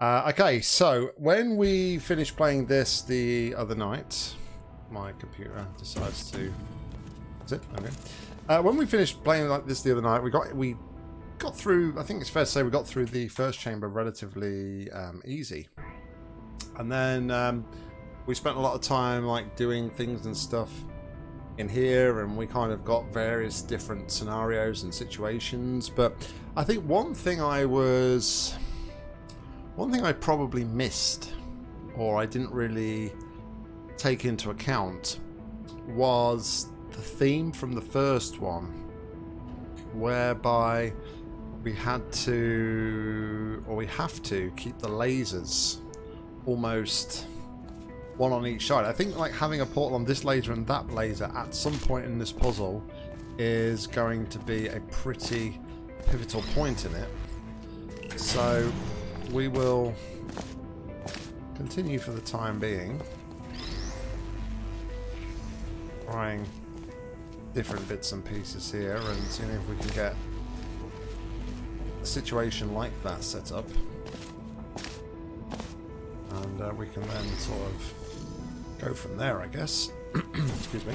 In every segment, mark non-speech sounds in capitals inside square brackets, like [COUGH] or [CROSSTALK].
Uh, okay, so when we finished playing this the other night, my computer decides to. Is it okay? Uh, when we finished playing like this the other night, we got we got through. I think it's fair to say we got through the first chamber relatively um, easy, and then um, we spent a lot of time like doing things and stuff in here, and we kind of got various different scenarios and situations. But I think one thing I was one thing I probably missed, or I didn't really take into account, was the theme from the first one, whereby we had to, or we have to, keep the lasers almost one on each side. I think like having a portal on this laser and that laser at some point in this puzzle is going to be a pretty pivotal point in it. So we will continue for the time being trying different bits and pieces here and seeing if we can get a situation like that set up. And uh, we can then sort of go from there I guess. [CLEARS THROAT] Excuse me.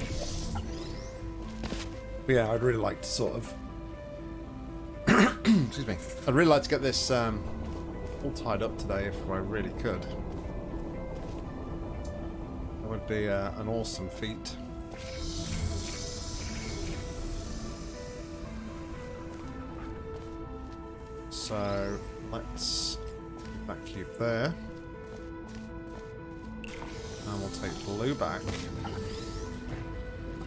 But yeah I'd really like to sort of [CLEARS THROAT] excuse me. I'd really like to get this um, all tied up today if I really could. That would be uh, an awesome feat. So let's put that cube there. And we'll take blue back.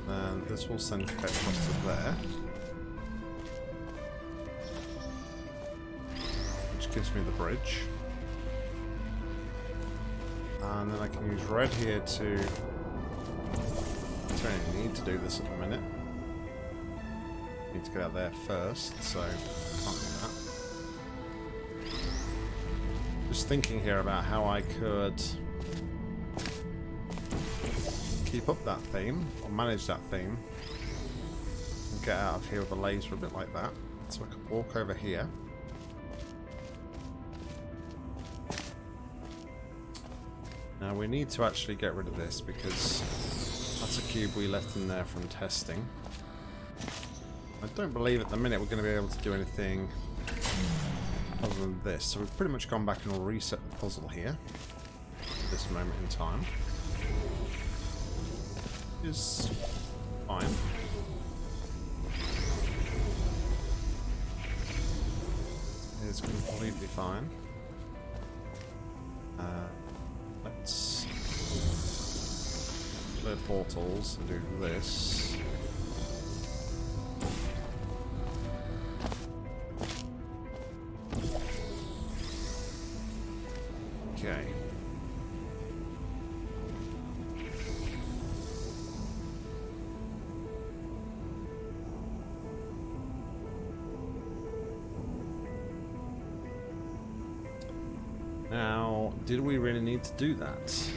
And this will send Ketchup to there. Gives me the bridge. And then I can use red here to... I don't need to do this at the minute. Need to get out there first, so can't do that. Just thinking here about how I could keep up that theme, or manage that theme, and get out of here with a laser a bit like that. So I could walk over here. Now we need to actually get rid of this because that's a cube we left in there from testing. I don't believe at the minute we're going to be able to do anything other than this. So we've pretty much gone back and reset the puzzle here at this moment in time. Is fine. It's completely fine. Uh, portals and do this. Okay. Now, did we really need to do that?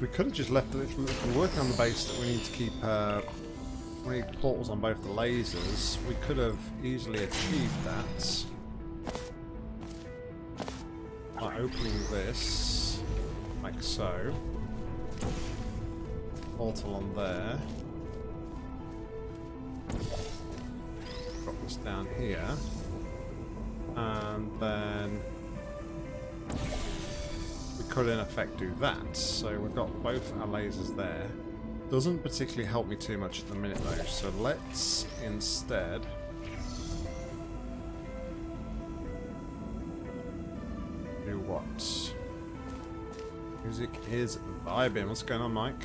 We could have just left it. If we're working on the base that we need to keep uh, we need portals on both the lasers, we could have easily achieved that by opening this, like so. Portal on there. drop this down here. And then could in effect do that. So we've got both our lasers there. Doesn't particularly help me too much at the minute though, so let's instead do what? Music is vibing. What's going on, Mike?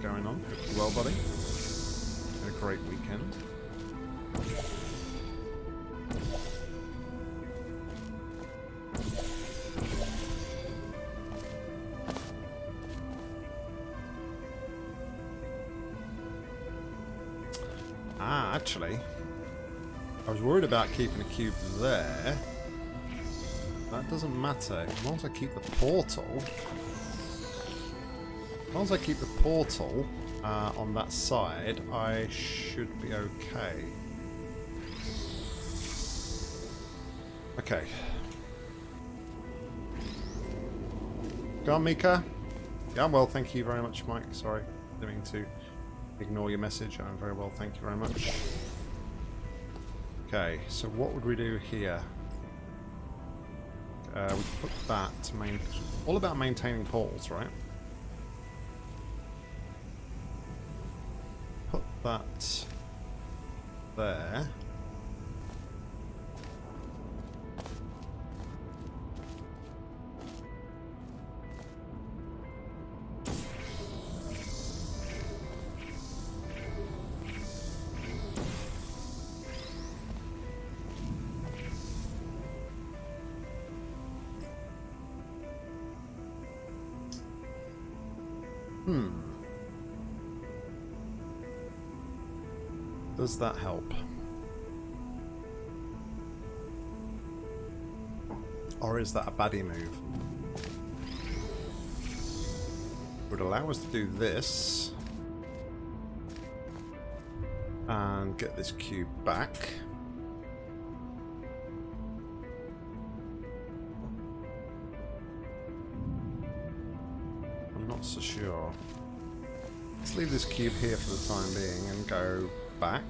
Going on? Hope well, buddy. Had a great weekend. Actually, I was worried about keeping a cube there. That doesn't matter. As long as I keep the portal... As long as I keep the portal uh, on that side, I should be okay. Okay. Go on, Mika. Yeah, I'm well, thank you very much, Mike. Sorry, didn't mean to ignore your message. I'm very well, thank you very much. Okay, so what would we do here? Uh, we put that to main... All about maintaining poles, right? Hmm. Does that help? Or is that a baddie move? Would allow us to do this and get this cube back. Leave this cube here for the time being and go back.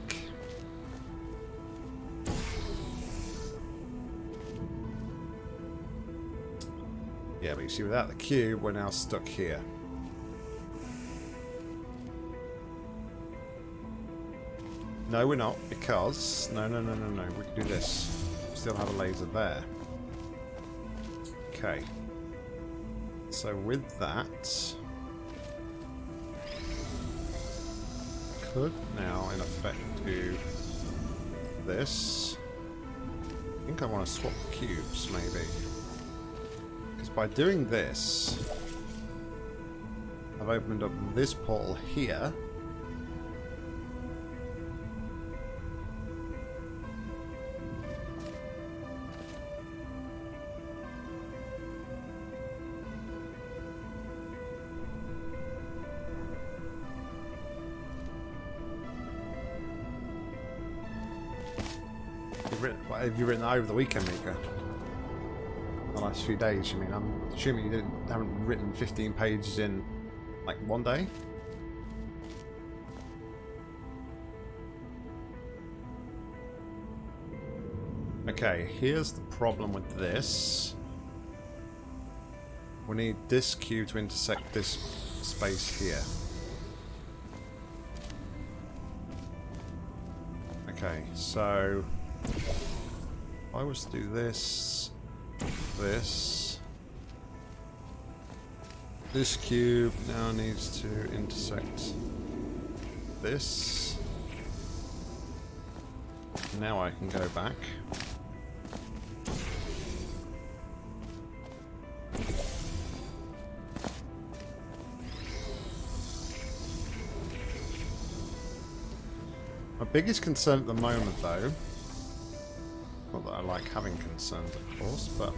Yeah, but you see, without the cube, we're now stuck here. No, we're not, because... No, no, no, no, no. We can do this. Still have a laser there. Okay. So with that... Could now, in effect, do this. I think I want to swap cubes, maybe. Because by doing this, I've opened up this portal here. Written, what have you written over the weekend, Mika? The last few days, you mean? I'm assuming you didn't haven't written 15 pages in like one day? Okay, here's the problem with this. We need this cube to intersect this space here. Okay, so I was to do this, this, this cube now needs to intersect this. Now I can go back. My biggest concern at the moment, though, like having concerns, of course, but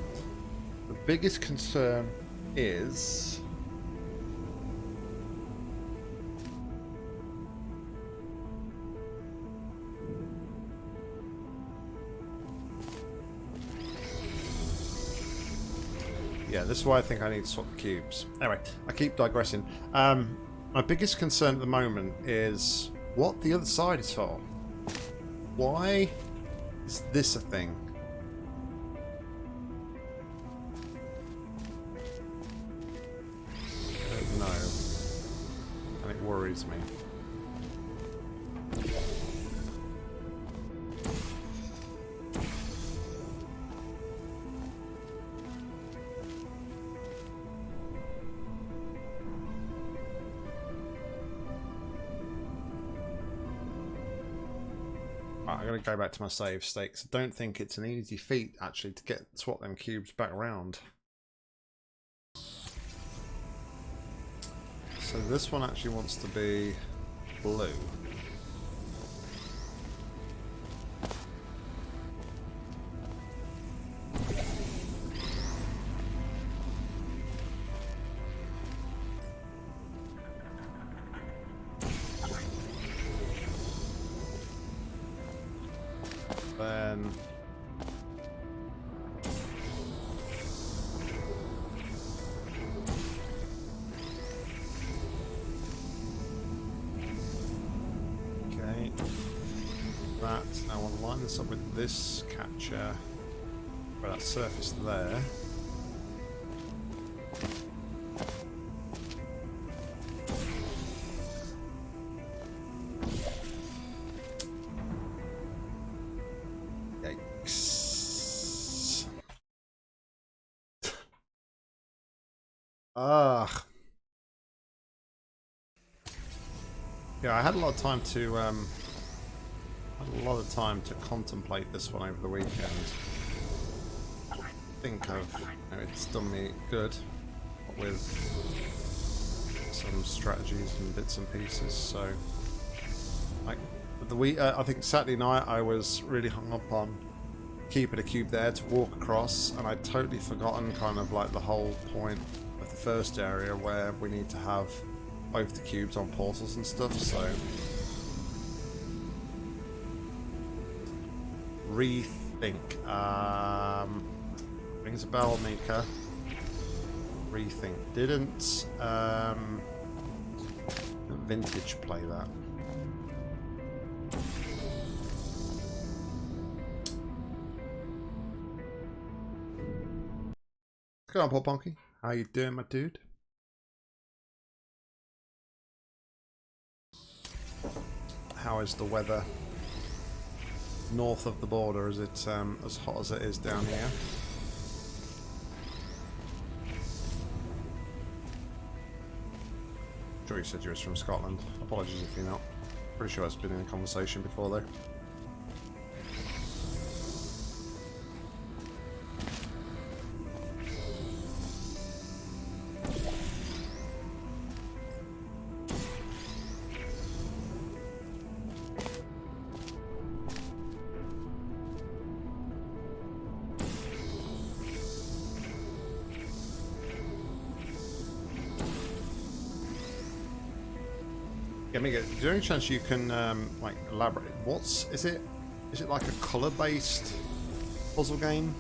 the biggest concern is Yeah, this is why I think I need to swap the cubes. Anyway, I keep digressing. Um, my biggest concern at the moment is what the other side is for. Why is this a thing? Go back to my save stakes. I don't think it's an easy feat, actually, to get swap them cubes back around. So this one actually wants to be blue. This catcher where that surface there. Yeah, I had a lot of time to um, a lot of time to contemplate this one over the weekend. I think I've you know, it's done me good with some strategies and bits and pieces. So, like the week, uh, I think Saturday night I was really hung up on keeping a cube there to walk across, and I'd totally forgotten kind of like the whole point of the first area where we need to have both the cubes on portals and stuff, so... Rethink. Um, rings a bell, Mika. Rethink. Didn't, um, Vintage play that? Going on, Paul Ponky? How you doing, my dude? how is the weather north of the border? Is it um, as hot as it is down here? Sure you said you was from Scotland. Apologies if you're not. Pretty sure it's been in a conversation before though. Any chance you can um, like elaborate? What's is it? Is it like a color-based puzzle game?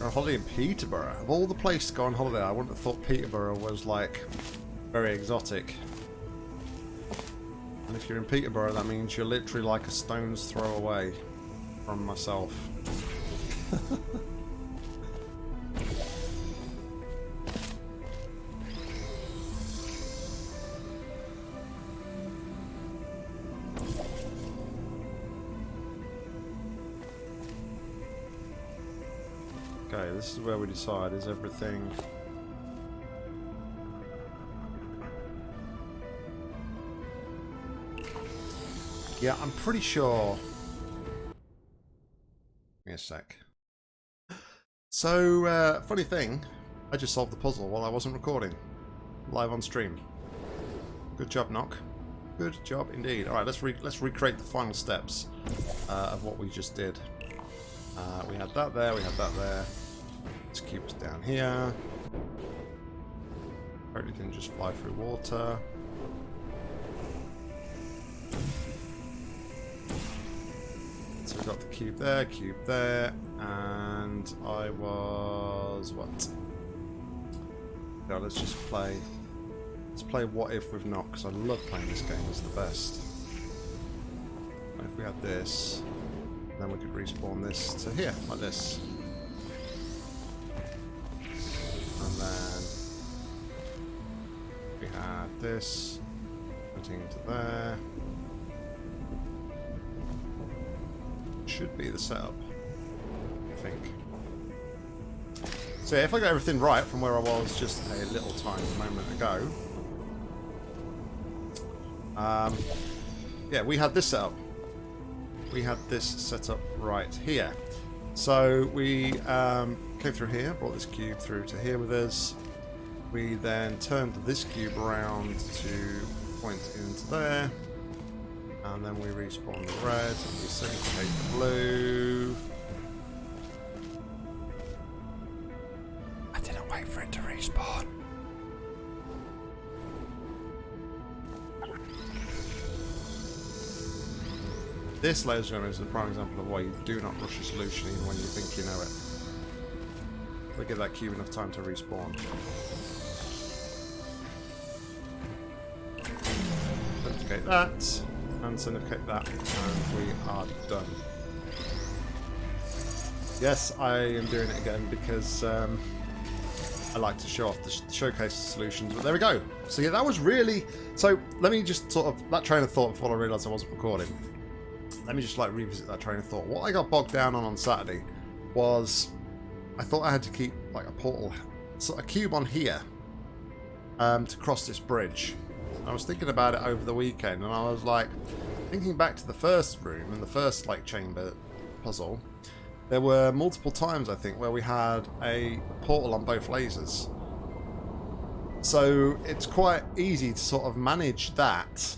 A holiday in Peterborough. Of all the places to go on holiday, I wouldn't have thought Peterborough was like very exotic. And if you're in Peterborough, that means you're literally like a stone's throw away from myself. [LAUGHS] where we decide. Is everything... Yeah, I'm pretty sure... Give me a sec. So, uh, funny thing, I just solved the puzzle while I wasn't recording. Live on stream. Good job, Knock. Good job indeed. Alright, let's re let's recreate the final steps uh, of what we just did. Uh, we had that there, we had that there. Let's keep us down here. Hopefully can just fly through water. So we've got the cube there, cube there, and I was what? No, let's just play. Let's play What If with not because I love playing this game. It's the best. if we had this, then we could respawn this to here like this. This, putting into there. Should be the setup, I think. So if I got everything right from where I was just a little tiny moment ago, um, yeah, we had this set up. We had this set up right here. So we um, came through here, brought this cube through to here with us. We then turned this cube around to point into there. And then we respawn the red, and we syncopate the blue. I didn't wait for it to respawn. This, and gentlemen, is a prime example of why you do not rush a solution even when you think you know it. We give that cube enough time to respawn. Syndicate that, and syndicate that, and we are done. Yes, I am doing it again because um, I like to show off the sh showcase solutions. But there we go. So yeah, that was really... So let me just sort of... That train of thought before I realised I wasn't recording. Let me just like revisit that train of thought. What I got bogged down on on Saturday was I thought I had to keep like a portal, sort of cube on here um, to cross this bridge. I was thinking about it over the weekend and I was like thinking back to the first room and the first like chamber puzzle there were multiple times, I think, where we had a portal on both lasers. So it's quite easy to sort of manage that,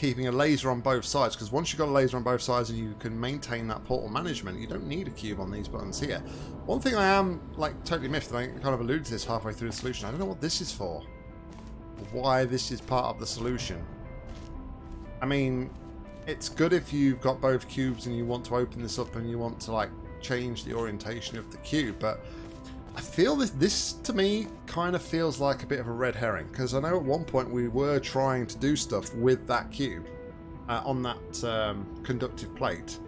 keeping a laser on both sides, because once you've got a laser on both sides and you can maintain that portal management, you don't need a cube on these buttons here. One thing I am, like, totally miffed, and I kind of alluded to this halfway through the solution, I don't know what this is for. Why this is part of the solution. I mean, it's good if you've got both cubes and you want to open this up and you want to like change the orientation of the cube but I feel this this to me kind of feels like a bit of a red herring because I know at one point we were trying to do stuff with that cube uh, on that um, conductive plate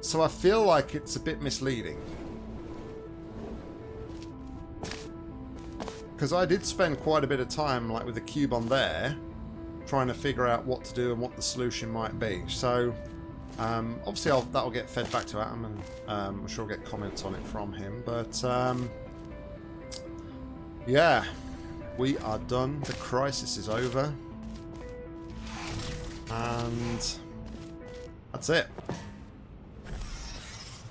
so I feel like it's a bit misleading because I did spend quite a bit of time like with the cube on there trying to figure out what to do and what the solution might be. So um, obviously I'll, that'll get fed back to Adam and um, I'm sure I'll get comments on it from him. But um, yeah, we are done. The crisis is over. And that's it.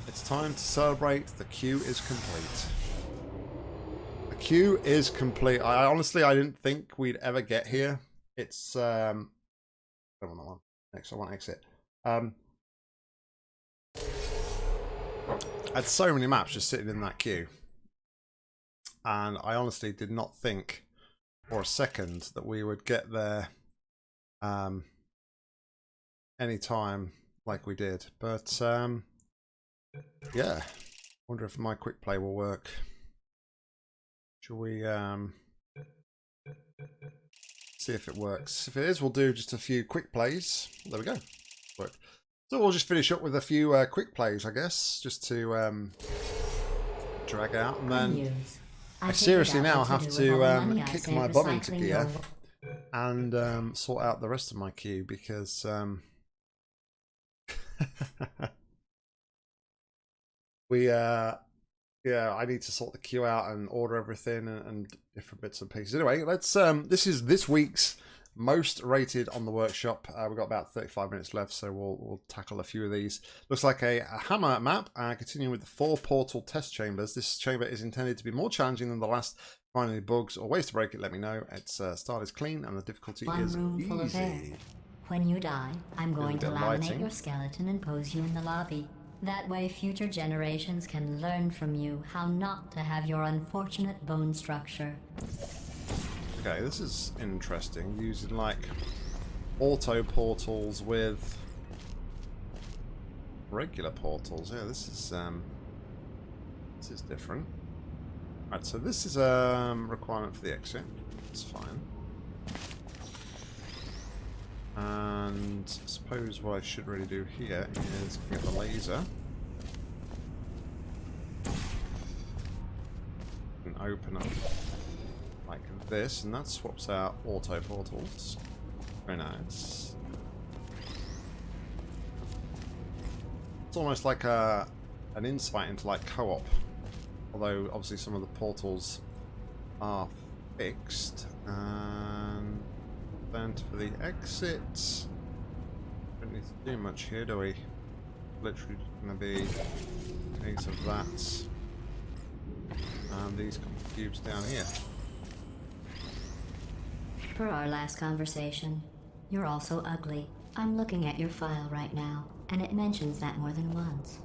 It's time to celebrate. The queue is complete. The queue is complete. I honestly, I didn't think we'd ever get here it's um I don't want that one. Next I want exit. Um I had so many maps just sitting in that queue. And I honestly did not think for a second that we would get there um any time like we did. But um yeah. Wonder if my quick play will work. Shall we um See if it works. If it is, we'll do just a few quick plays. There we go. Work. So we'll just finish up with a few uh, quick plays, I guess, just to um, drag out. And then I, I seriously now have to um, kick my bum into gear and um, sort out the rest of my queue because... Um, [LAUGHS] we uh yeah, I need to sort the queue out and order everything and, and, different bits and pieces. Anyway, let's. Um, this is this week's most rated on the workshop. Uh, we've got about 35 minutes left, so we'll we'll tackle a few of these. Looks like a, a hammer map. Uh, continuing with the four portal test chambers. This chamber is intended to be more challenging than the last. Find any bugs or ways to break it? Let me know. Its uh, start is clean and the difficulty One is room easy. Full of air. When you die, I'm going to laminate lighting. your skeleton and pose you in the lobby. That way future generations can learn from you how not to have your unfortunate bone structure. Okay, this is interesting. Using like auto portals with regular portals. Yeah, this is um this is different. Right, so this is a um, requirement for the exit. It's fine. And I suppose what I should really do here is get the laser. And open up this, and that swaps out auto portals. Very nice. It's almost like a an insight into like co-op. Although obviously some of the portals are fixed. And then for the exit. Don't need to do much here, do we? Literally to be case of that. And these cubes down here. Per our last conversation, you're also ugly. I'm looking at your file right now, and it mentions that more than once.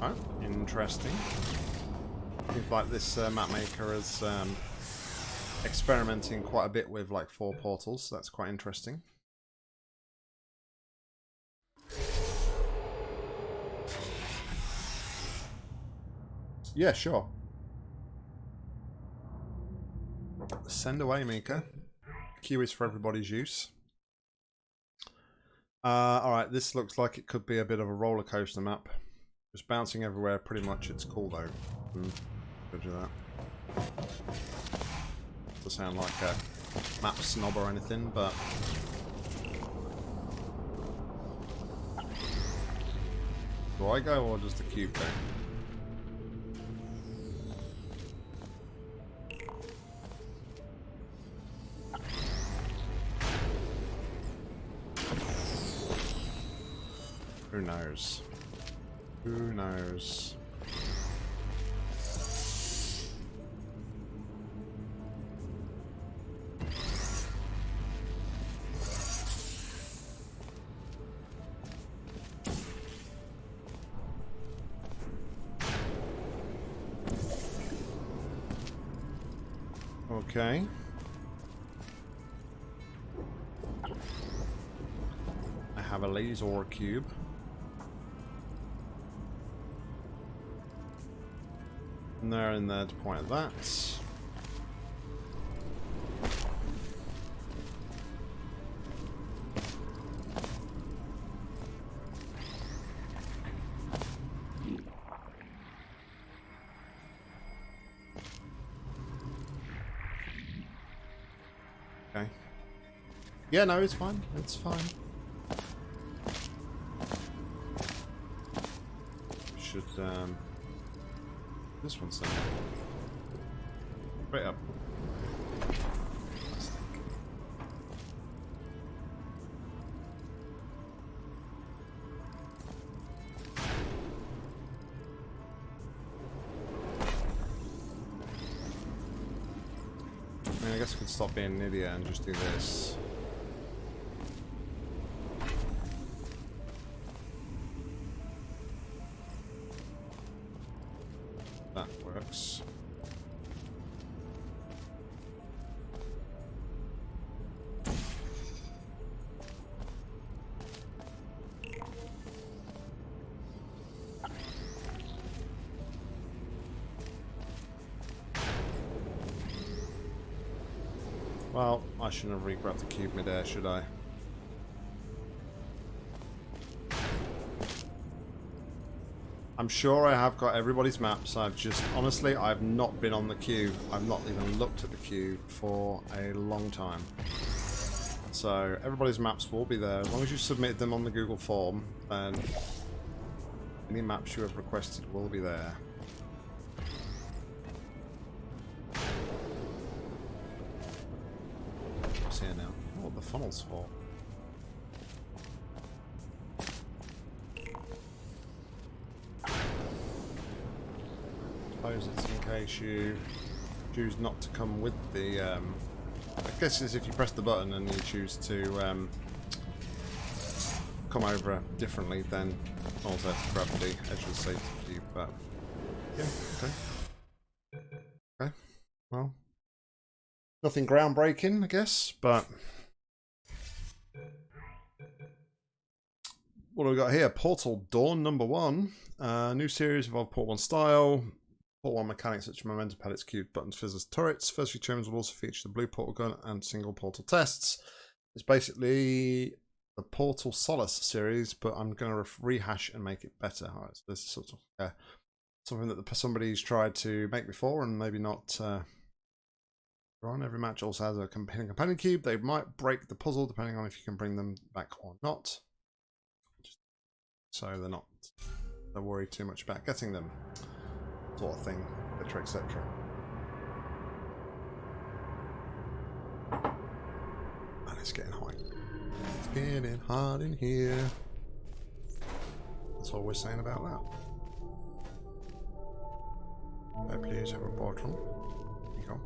Oh, interesting. Seems like this uh, map maker has um, experimenting quite a bit with like four portals, so that's quite interesting. Yeah, sure. Send away, Mika. Queue is for everybody's use. Uh, alright, this looks like it could be a bit of a roller coaster map. Just bouncing everywhere, pretty much. It's cool though. Mm, do that. Doesn't sound like a map snob or anything, but... Do I go or does the cube go? Knows? Who knows? Okay. I have a laser cube. There to point at that. Okay. Yeah, no, it's fine. It's fine. This one's done. Right up. I mean, I guess I could stop being an idiot and just do this. Shouldn't have re-grabbed the cube mid-air, should I? I'm sure I have got everybody's maps. I've just, honestly, I've not been on the queue. I've not even looked at the queue for a long time. So everybody's maps will be there. As long as you submit them on the Google form, then any maps you have requested will be there. The for? suppose it's in case you choose not to come with the... Um, I guess it's if you press the button and you choose to um, come over differently, then also have to grab the edge of the safety but... Yeah, okay. Okay, well... Nothing groundbreaking, I guess, but... What do we got here? Portal Dawn number one. Uh, new series of Port 1 style. Portal 1 mechanics such as momentum pellets, cubes, buttons, fizzlers, turrets. First few terms will also feature the blue portal gun and single portal tests. It's basically the Portal Solace series, but I'm going to rehash and make it better. All right, so this is sort of uh, something that somebody's tried to make before and maybe not uh, on. Every match also has a companion cube. They might break the puzzle depending on if you can bring them back or not. So they're not don't worry too much about getting them sort of thing, etc, etc. And it's getting hot. It's getting hot in here. That's all we're saying about that. I please have a bottle. You go.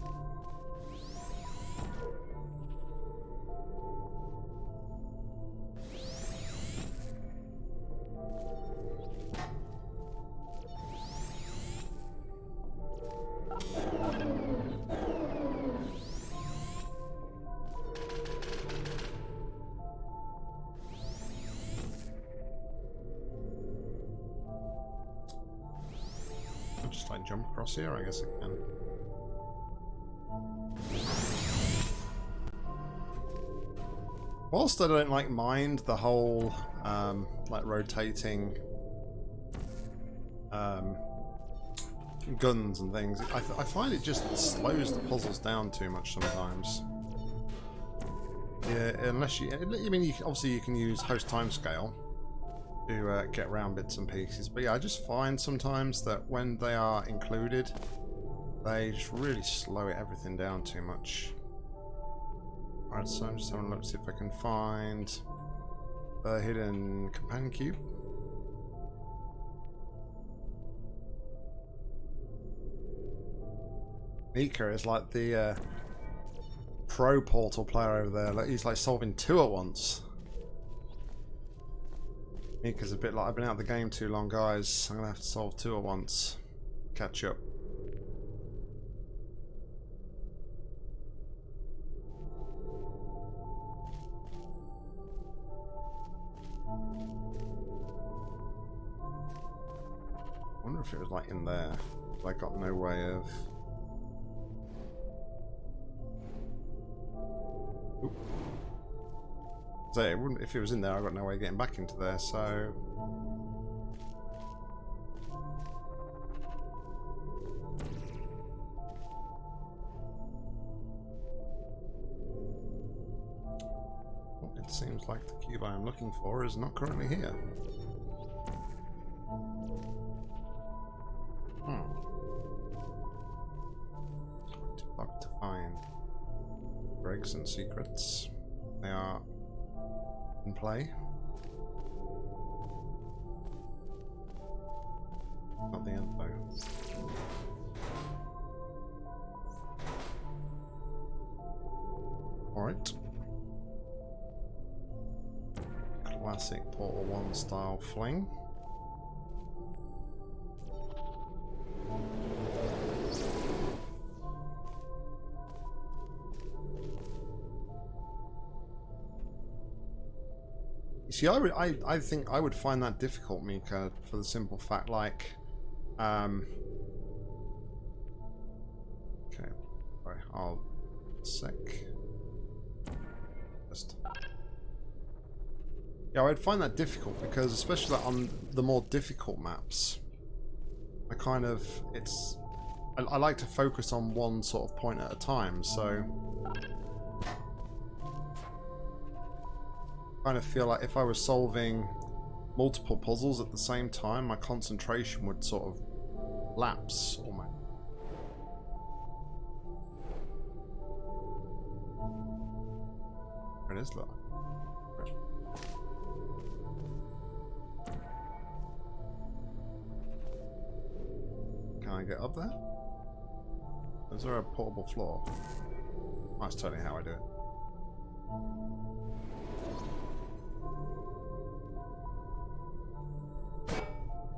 Jump across here? I guess I can. whilst I don't like mind the whole um, like rotating um, guns and things, I, I find it just slows the puzzles down too much sometimes. Yeah, unless you, I mean, you, obviously you can use host timescale to uh, get around bits and pieces, but yeah, I just find sometimes that when they are included, they just really slow everything down too much. Alright, so I'm just having a look to see if I can find a hidden companion cube. Mika is like the uh, pro portal player over there. He's like solving two at once. Mika's a bit like I've been out of the game too long, guys. I'm gonna have to solve two at once. Catch up. wonder if it was like in there. I got no way of... Oop. So it wouldn't, if it was in there, I've got no way of getting back into there, so... it seems like the cube I am looking for is not currently here. Hmm. Too to find. Breaks and secrets. Play. See, I, I, I think I would find that difficult, Mika, for the simple fact, like, um, okay, right, I'll sec, just, yeah, I'd find that difficult because, especially on the more difficult maps, I kind of, it's, I, I like to focus on one sort of point at a time, so kind of feel like if I was solving multiple puzzles at the same time, my concentration would sort of lapse almost. It is. Can I get up there? Is there a portable floor? That's totally how I do it.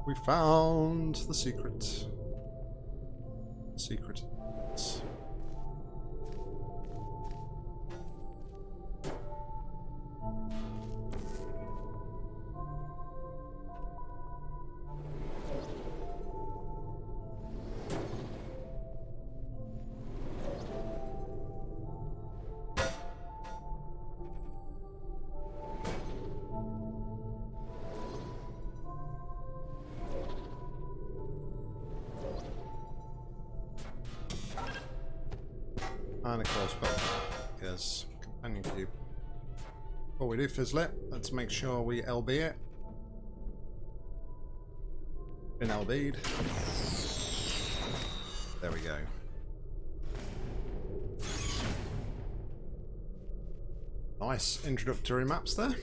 We found the secret. Secret. We do, Fizzlet, let's make sure we LB it. Been LB'd. There we go. Nice introductory maps there.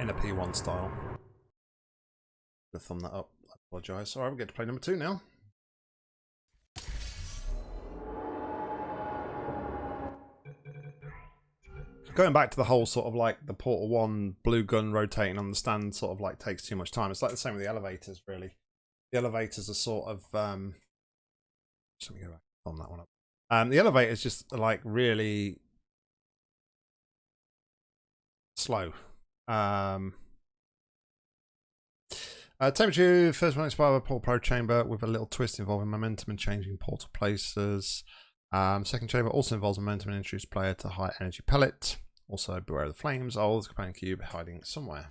In a P1 style. To thumb that up I apologise. Alright, we get to play number two now. Going back to the whole sort of like the Portal 1 blue gun rotating on the stand sort of like takes too much time. It's like the same with the elevators, really. The elevators are sort of... Um, let me go back on that one up. Um, the elevators just like really slow. Um, Uh, temperature, first one expired by Portal Pro Chamber with a little twist involving momentum and changing portal places. Um, second chamber also involves momentum and introduce player to high energy pellet. Also, beware of the flames. A companion cube hiding somewhere.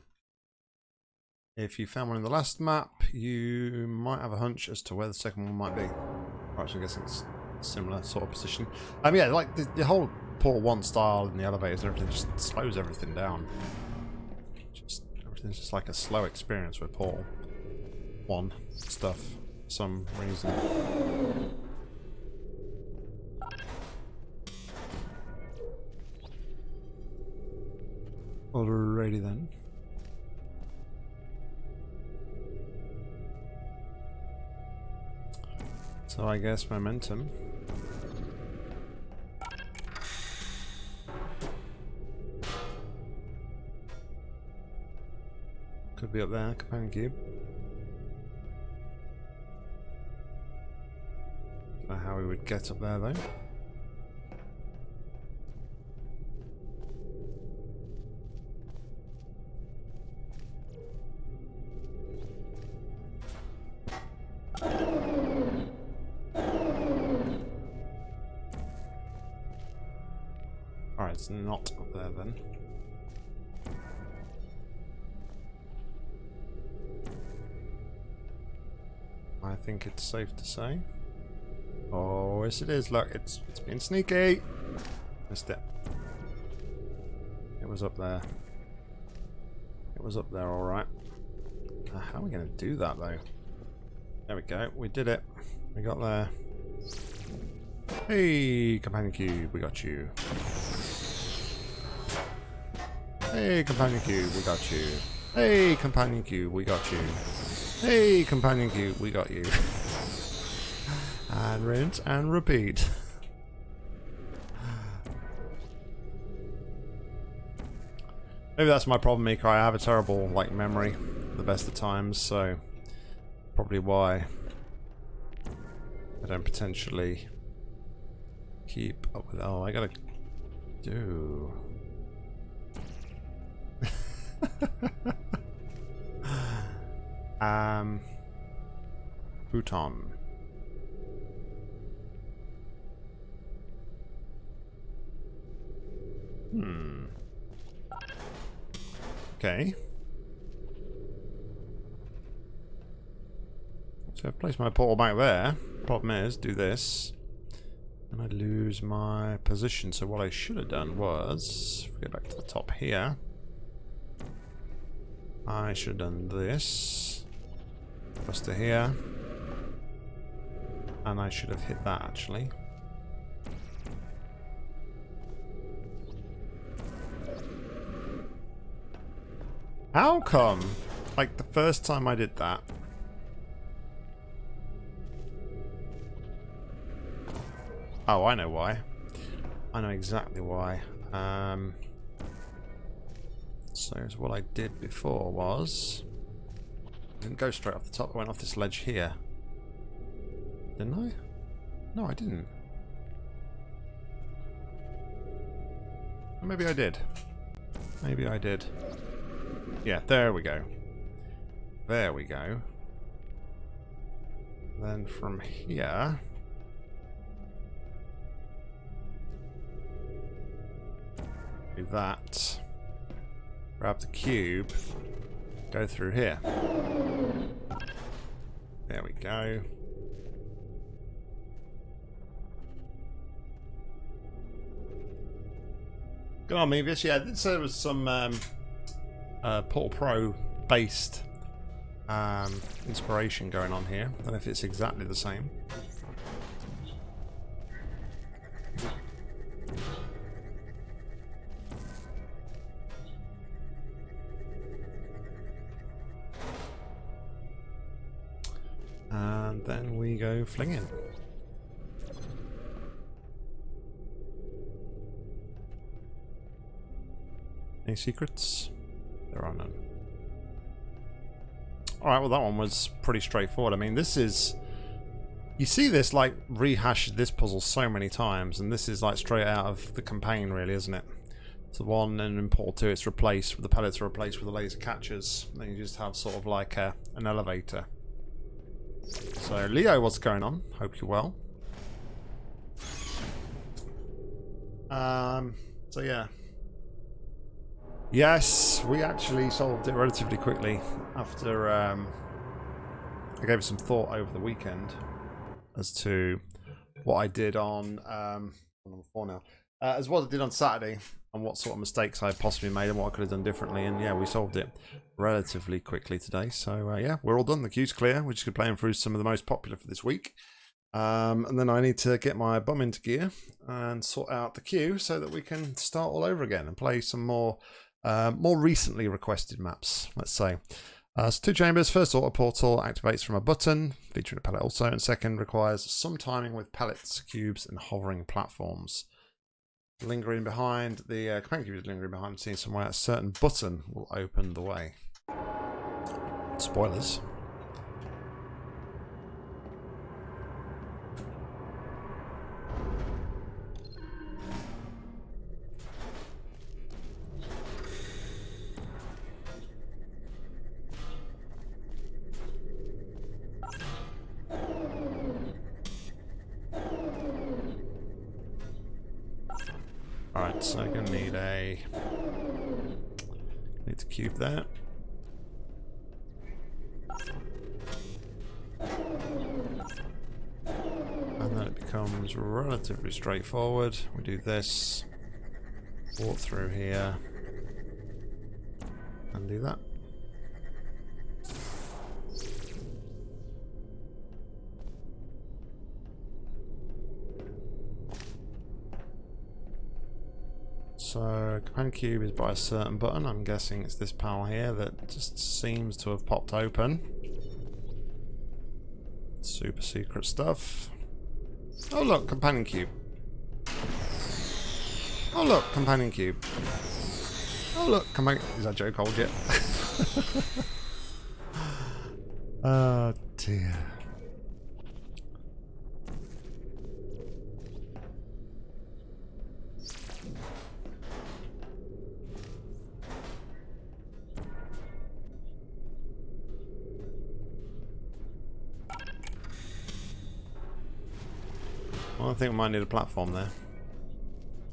If you found one in the last map, you might have a hunch as to where the second one might be. I'm guessing it's similar sort of position. Um, yeah, like the, the whole Portal 1 style in the elevators and everything just slows everything down. Just Everything's just like a slow experience with Portal 1 stuff for some reason. Alrighty then. So I guess momentum. Could be up there, companion cube. Don't know how we would get up there though. Safe to say. Oh, yes it is. Look, it's it's been sneaky. Missed it. It was up there. It was up there, all right. Uh, how are we going to do that, though? There we go. We did it. We got there. Hey, companion cube, we got you. Hey, companion cube, we got you. Hey, companion cube, we got you. Hey, companion cube, we got you. [LAUGHS] and rinse and repeat. Maybe that's my problem, Mika. I have a terrible like memory the best of times, so probably why I don't potentially keep up with. Oh, I gotta do. [LAUGHS] um, Bhutan. Hmm. Okay. So I've placed my portal back there. Problem is, do this. And I lose my position. So what I should have done was, if we go back to the top here, I should have done this. To here. And I should have hit that actually. How come? Like the first time I did that. Oh, I know why. I know exactly why. Um, so what I did before was... I didn't go straight off the top, I went off this ledge here. Didn't I? No, I didn't. maybe I did. Maybe I did. Yeah, there we go. There we go. Then from here... Do that. Grab the cube. Go through here. There we go. Good on, Mevis. Yeah, there was some um, uh, Portal Pro based um, inspiration going on here. I don't know if it's exactly the same. And then we go flinging. Any secrets? Alright, well that one was pretty straightforward. I mean, this is... You see this, like, rehash this puzzle so many times, and this is, like, straight out of the campaign, really, isn't it? So one and in Portal 2 it's replaced, the pellets are replaced with the laser catchers. Then you just have sort of like a, an elevator. So Leo, what's going on? Hope you're well. Um, so yeah. Yes, we actually solved it relatively quickly after um, I gave it some thought over the weekend as to what I did on um, number four now, uh, as what I did on Saturday and what sort of mistakes I possibly made and what I could have done differently. And yeah, we solved it relatively quickly today. So uh, yeah, we're all done. The queue's clear. We're just playing through some of the most popular for this week. Um, and then I need to get my bum into gear and sort out the queue so that we can start all over again and play some more uh, more recently requested maps, let's say. Uh, so two chambers. First auto portal activates from a button, featuring a pellet also, and second requires some timing with pellets, cubes, and hovering platforms. Lingering behind, the uh, companion cube is lingering behind the scene somewhere. A certain button will open the way. Spoilers. Keep that. And then it becomes relatively straightforward. We do this, walk through here, and do that. Command cube is by a certain button. I'm guessing it's this panel here that just seems to have popped open. Super secret stuff. Oh look, companion cube. Oh look, companion cube. Oh look, companion... Is that Joe cold yet? [LAUGHS] oh dear. Well, I think we might need a platform there.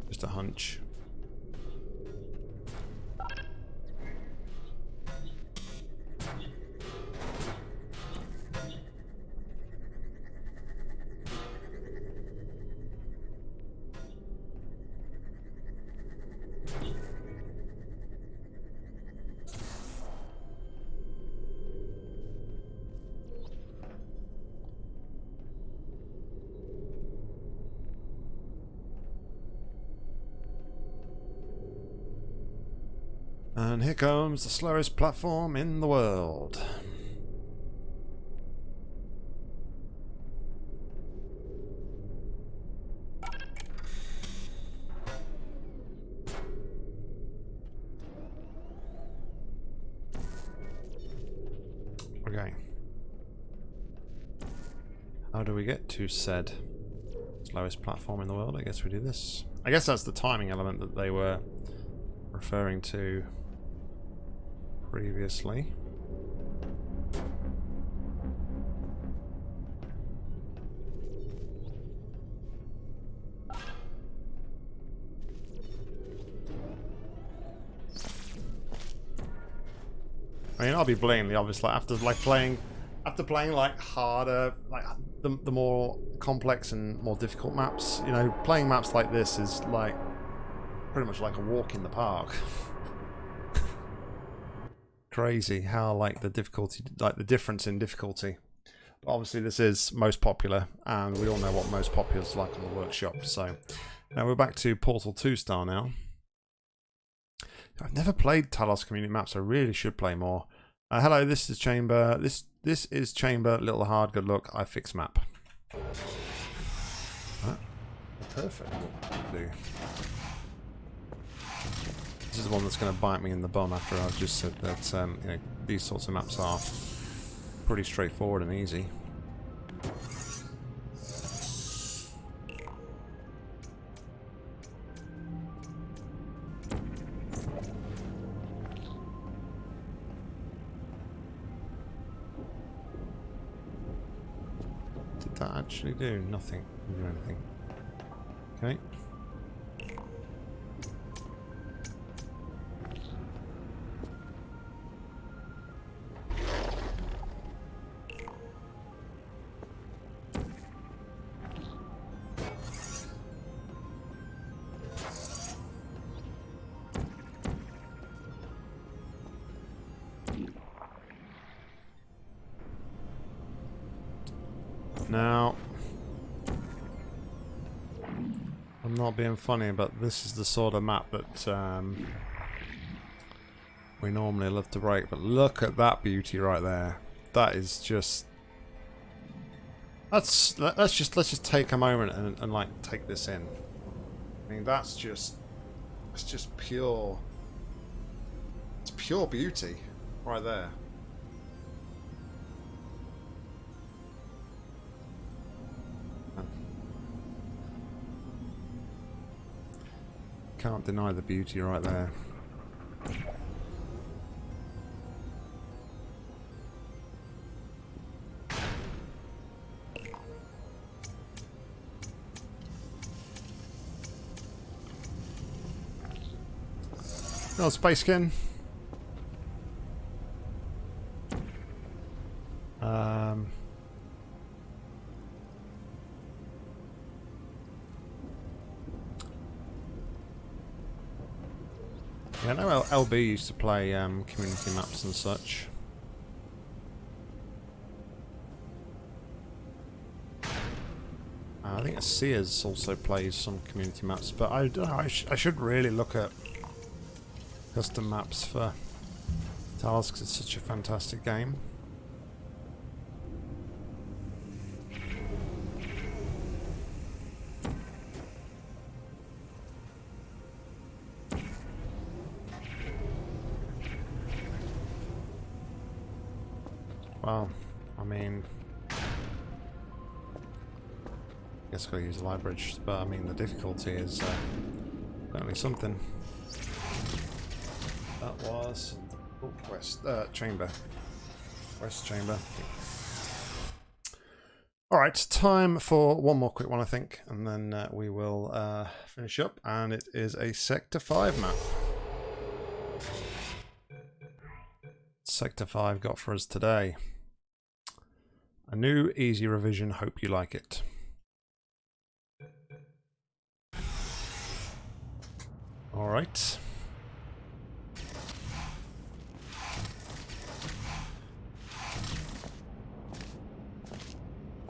Just a hunch. And here comes the slowest platform in the world. Okay. How do we get to said slowest platform in the world? I guess we do this. I guess that's the timing element that they were referring to previously. I mean, I'll be blatantly obvious. After like playing, after playing like harder, like the the more complex and more difficult maps, you know, playing maps like this is like pretty much like a walk in the park. [LAUGHS] crazy how like the difficulty, like the difference in difficulty. But obviously this is most popular, and we all know what most popular is like on the workshop. So now we're back to Portal 2 star now. I've never played Talos community maps. I really should play more. Uh, hello, this is Chamber. This this is Chamber. Little hard. Good luck. I fix map. Perfect. Do. This is the one that's going to bite me in the bum after I've just said that um, you know, these sorts of maps are pretty straightforward and easy. Did that actually do? Nothing. Do anything. Being funny, but this is the sort of map that um, we normally love to break. But look at that beauty right there. That is just. Let's let's just let's just take a moment and, and like take this in. I mean, that's just it's just pure. It's pure beauty right there. Can't deny the beauty right there. Oh, Space Skin. Um... Yeah, I know LB used to play um, community maps and such. Uh, I think Sears also plays some community maps, but I, I, sh I should really look at custom maps for Talos because it's such a fantastic game. Library, but I mean the difficulty is uh, something. That was oh, west uh, chamber, west chamber. All right, time for one more quick one, I think, and then uh, we will uh, finish up. And it is a Sector Five map. Sector 5 got for us today. A new easy revision, hope you like it. Alright.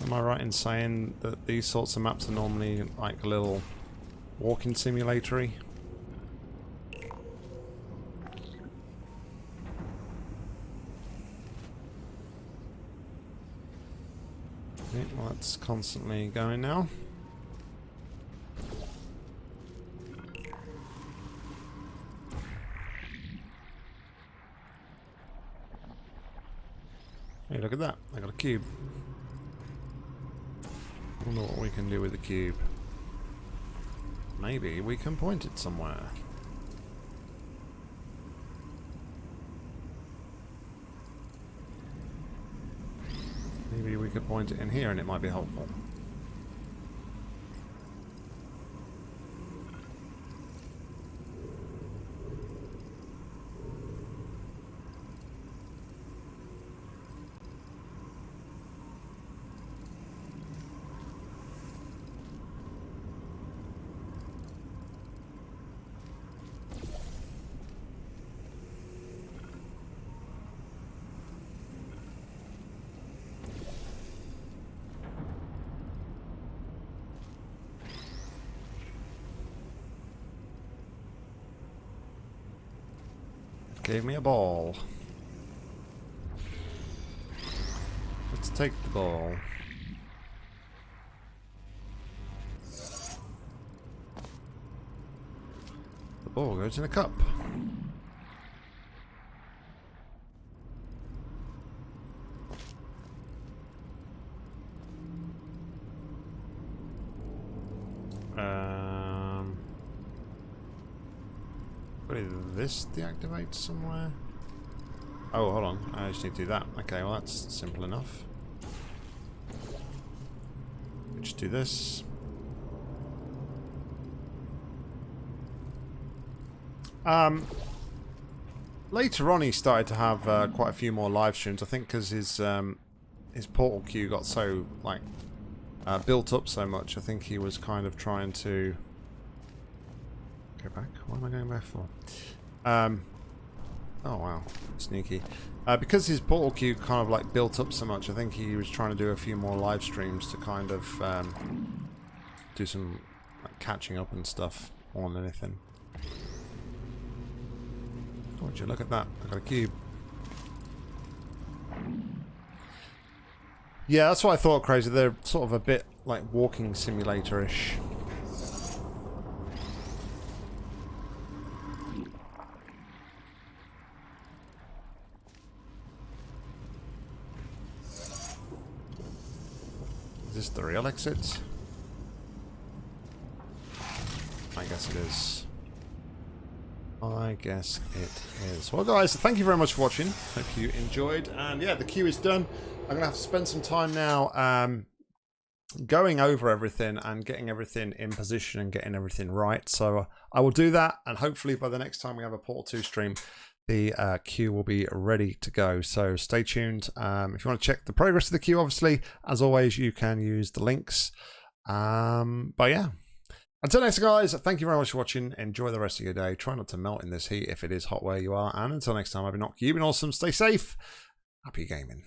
Am I right in saying that these sorts of maps are normally like a little walking simulatory? Okay, well that's constantly going now. Hey, look at that. I got a cube. I wonder what we can do with the cube. Maybe we can point it somewhere. Maybe we could point it in here and it might be helpful. Gave me a ball. Let's take the ball. The ball goes in a cup. Um, probably this deactivates somewhere. Oh, hold on. I just need to do that. Okay, well that's simple enough. We just do this. Um, later on, he started to have uh, quite a few more live streams. I think because his um, his portal queue got so like uh, built up so much. I think he was kind of trying to go back. What am I going back for? Um, oh wow, sneaky. Uh, because his portal queue kind of like built up so much, I think he was trying to do a few more live streams to kind of um, do some like, catching up and stuff than anything. Oh, would you look at that? I got a cube. Yeah, that's what I thought, Crazy. They're sort of a bit like walking simulator-ish. The real exit? I guess it is. I guess it is. Well, guys, thank you very much for watching. Hope you enjoyed. And yeah, the queue is done. I'm going to have to spend some time now um, going over everything and getting everything in position and getting everything right. So uh, I will do that. And hopefully by the next time we have a Portal 2 stream, the uh, queue will be ready to go. So stay tuned. Um, if you want to check the progress of the queue, obviously, as always, you can use the links. Um, but yeah, until next, guys, thank you very much for watching. Enjoy the rest of your day. Try not to melt in this heat if it is hot where you are. And until next time, I've been Nock. You've been awesome. Stay safe. Happy gaming.